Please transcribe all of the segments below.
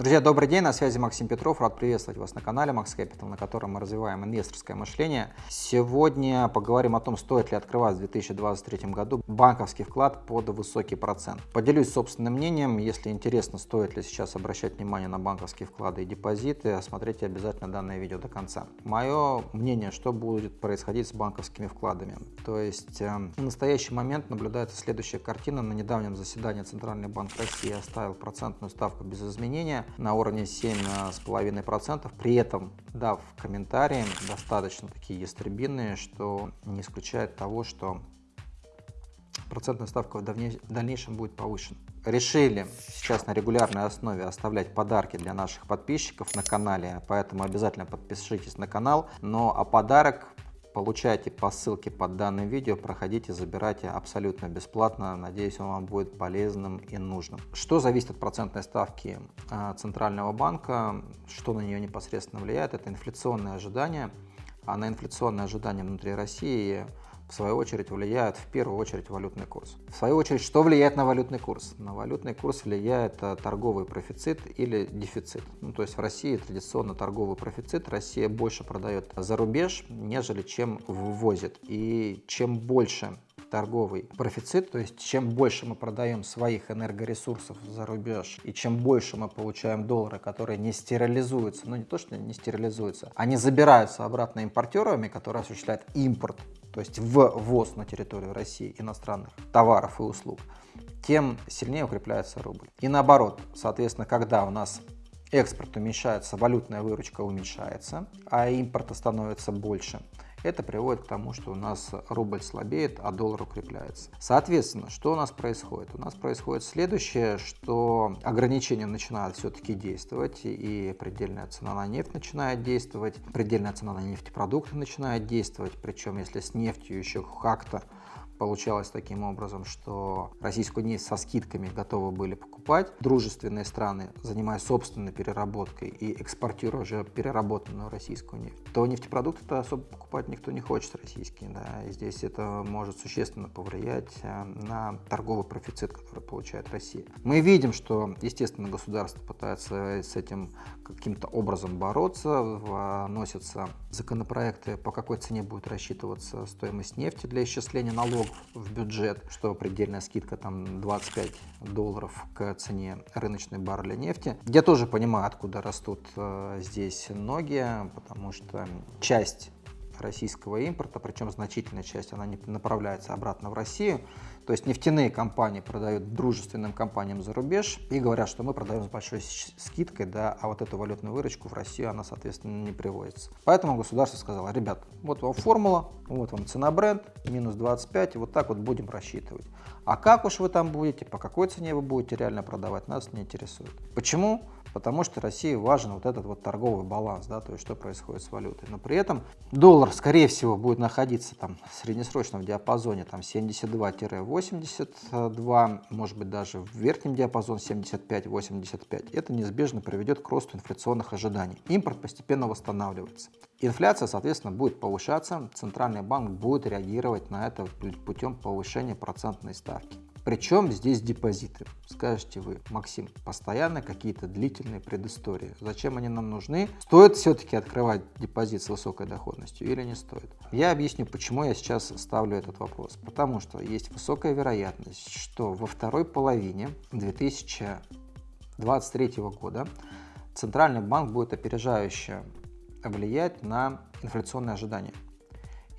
Друзья, добрый день, на связи Максим Петров. Рад приветствовать вас на канале Max Capital, на котором мы развиваем инвесторское мышление. Сегодня поговорим о том, стоит ли открывать в 2023 году банковский вклад под высокий процент. Поделюсь собственным мнением. Если интересно, стоит ли сейчас обращать внимание на банковские вклады и депозиты, смотрите обязательно данное видео до конца. Мое мнение, что будет происходить с банковскими вкладами. То есть э, в настоящий момент наблюдается следующая картина. На недавнем заседании Центральный банк России оставил процентную ставку без изменения на уровне 7,5%, при этом дав комментарии достаточно такие ястребинные, что не исключает того, что процентная ставка в дальнейшем будет повышена. Решили сейчас на регулярной основе оставлять подарки для наших подписчиков на канале, поэтому обязательно подпишитесь на канал. Но а подарок Получайте по ссылке под данным видео, проходите, забирайте абсолютно бесплатно. Надеюсь, он вам будет полезным и нужным. Что зависит от процентной ставки а, Центрального банка, что на нее непосредственно влияет, это инфляционные ожидания. А на инфляционные ожидания внутри России в свою очередь влияет в первую очередь валютный курс. В свою очередь, что влияет на валютный курс? На валютный курс влияет э, торговый профицит или дефицит. Ну, то есть в России традиционно торговый профицит, Россия больше продает за рубеж, нежели чем ввозит. И чем больше торговый профицит, то есть чем больше мы продаем своих энергоресурсов за рубеж, и чем больше мы получаем доллары, которые не стерилизуются, ну не то, что не стерилизуются, они забираются обратно импортерами, которые осуществляют импорт то есть ввоз на территорию России иностранных товаров и услуг, тем сильнее укрепляется рубль. И наоборот, соответственно, когда у нас экспорт уменьшается, валютная выручка уменьшается, а импорта становится больше – это приводит к тому, что у нас рубль слабеет, а доллар укрепляется. Соответственно, что у нас происходит? У нас происходит следующее, что ограничения начинают все-таки действовать, и предельная цена на нефть начинает действовать, предельная цена на нефтепродукты начинает действовать, причем если с нефтью еще как-то Получалось таким образом, что российскую нефть со скидками готовы были покупать. Дружественные страны, занимаясь собственной переработкой и экспортируя уже переработанную российскую нефть, то нефтепродукты-то особо покупать никто не хочет российские. Да? И здесь это может существенно повлиять э, на торговый профицит, который получает Россия. Мы видим, что, естественно, государство пытается с этим каким-то образом бороться, вносятся законопроекты, по какой цене будет рассчитываться стоимость нефти для исчисления налогов в бюджет, что предельная скидка там 25 долларов к цене рыночной барреля нефти. Я тоже понимаю, откуда растут э, здесь ноги, потому что часть российского импорта, причем значительная часть, она не направляется обратно в Россию. То есть нефтяные компании продают дружественным компаниям за рубеж и говорят, что мы продаем с большой скидкой, да, а вот эту валютную выручку в Россию она, соответственно, не приводится. Поэтому государство сказало, ребят, вот вам формула, вот вам цена бренд, минус 25, и вот так вот будем рассчитывать. А как уж вы там будете, по какой цене вы будете реально продавать, нас не интересует. Почему? Потому что России важен вот этот вот торговый баланс, да, то есть что происходит с валютой. Но при этом доллар, скорее всего, будет находиться там в среднесрочном диапазоне там 72-82, может быть даже в верхнем диапазоне 75-85. Это неизбежно приведет к росту инфляционных ожиданий. Импорт постепенно восстанавливается. Инфляция, соответственно, будет повышаться, Центральный банк будет реагировать на это путем повышения процентной ставки. Причем здесь депозиты? Скажете вы, Максим, постоянно какие-то длительные предыстории. Зачем они нам нужны? Стоит все-таки открывать депозит с высокой доходностью или не стоит? Я объясню, почему я сейчас ставлю этот вопрос. Потому что есть высокая вероятность, что во второй половине 2023 года Центральный банк будет опережающе влиять на инфляционные ожидания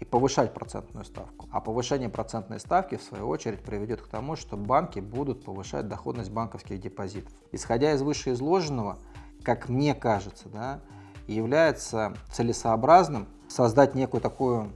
и повышать процентную ставку. А повышение процентной ставки, в свою очередь, приведет к тому, что банки будут повышать доходность банковских депозитов. Исходя из вышеизложенного, как мне кажется, да, является целесообразным создать некую такую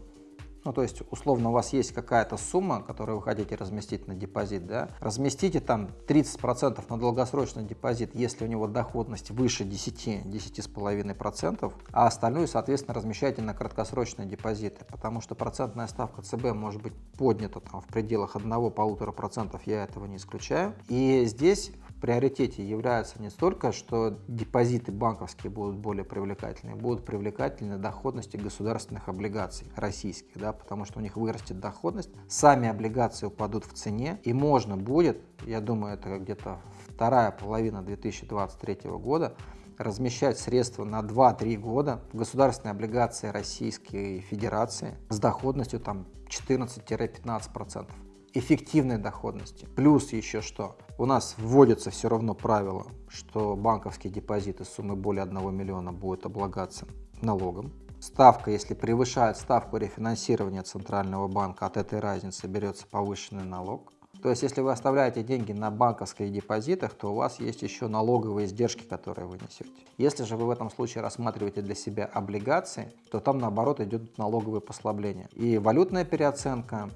ну, то есть, условно, у вас есть какая-то сумма, которую вы хотите разместить на депозит, да, разместите там 30% на долгосрочный депозит, если у него доходность выше 10, 10,5%, а остальную, соответственно, размещайте на краткосрочные депозиты, потому что процентная ставка ЦБ может быть поднята там в пределах 1-1,5%, я этого не исключаю. И здесь приоритете является не столько, что депозиты банковские будут более привлекательны, будут привлекательны доходности государственных облигаций российских, да, потому что у них вырастет доходность, сами облигации упадут в цене, и можно будет, я думаю, это где-то вторая половина 2023 года размещать средства на 2-3 года в государственные облигации Российской Федерации с доходностью там 14-15% эффективной доходности. Плюс еще что? У нас вводится все равно правило, что банковские депозиты суммы более 1 миллиона будут облагаться налогом. Ставка, если превышает ставку рефинансирования Центрального банка, от этой разницы берется повышенный налог. То есть, если вы оставляете деньги на банковских депозитах, то у вас есть еще налоговые издержки, которые вы несете. Если же вы в этом случае рассматриваете для себя облигации, то там наоборот идет налоговые послабления. И валютная переоценка,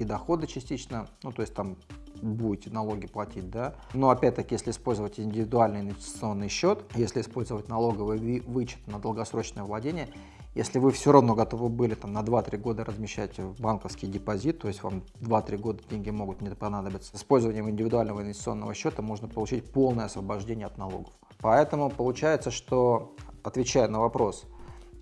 и доходы частично, ну то есть там будете налоги платить, да. Но опять-таки, если использовать индивидуальный инвестиционный счет, если использовать налоговый вычет на долгосрочное владение, если вы все равно готовы были там, на 2-3 года размещать банковский депозит, то есть вам 2-3 года деньги могут не понадобиться, с использованием индивидуального инвестиционного счета можно получить полное освобождение от налогов. Поэтому получается, что, отвечая на вопрос,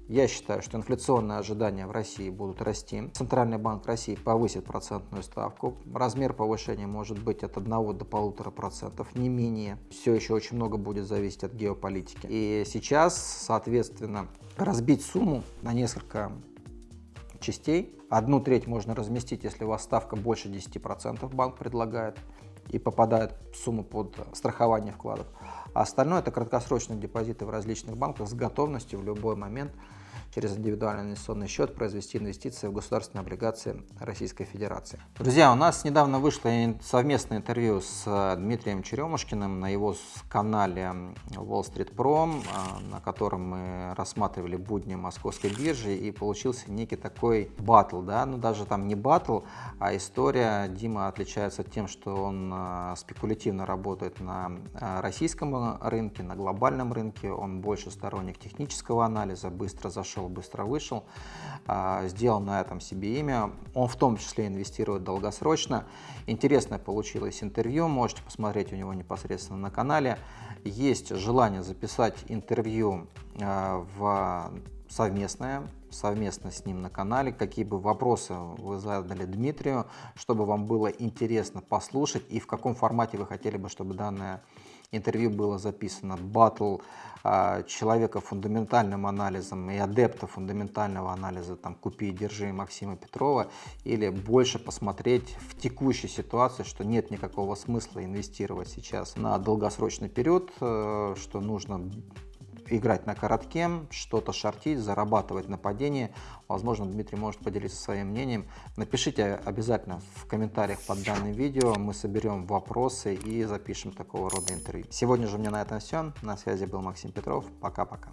я считаю, что инфляционные ожидания в России будут расти. Центральный банк России повысит процентную ставку. Размер повышения может быть от 1 до 1,5%, не менее. Все еще очень много будет зависеть от геополитики. И сейчас, соответственно, разбить сумму на несколько частей. Одну треть можно разместить, если у вас ставка больше 10% банк предлагает и попадает в сумму под страхование вкладов. А остальное это краткосрочные депозиты в различных банках с готовностью в любой момент через индивидуальный инвестиционный счет произвести инвестиции в государственные облигации Российской Федерации. Друзья, у нас недавно вышло совместное интервью с э, Дмитрием Черемушкиным на его канале Wall Street Pro, э, на котором мы рассматривали будни московской биржи и получился некий такой батл, да, ну даже там не батл, а история. Дима отличается тем, что он э, спекулятивно работает на российском рынке, на глобальном рынке, он больше сторонник технического анализа, быстро зашел зашел, быстро вышел, а, сделал на этом себе имя. Он в том числе инвестирует долгосрочно. Интересное получилось интервью, можете посмотреть у него непосредственно на канале. Есть желание записать интервью а, в совместное, совместно с ним на канале, какие бы вопросы вы задали Дмитрию, чтобы вам было интересно послушать и в каком формате вы хотели бы, чтобы данное интервью было записано. Батл а, человека фундаментальным анализом и адепта фундаментального анализа, там, купи и держи Максима Петрова, или больше посмотреть в текущей ситуации, что нет никакого смысла инвестировать сейчас на долгосрочный период, э, что нужно играть на коротке, что-то шортить, зарабатывать на падении. Возможно, Дмитрий может поделиться своим мнением. Напишите обязательно в комментариях под данным видео. Мы соберем вопросы и запишем такого рода интервью. Сегодня же у меня на этом все. На связи был Максим Петров. Пока-пока.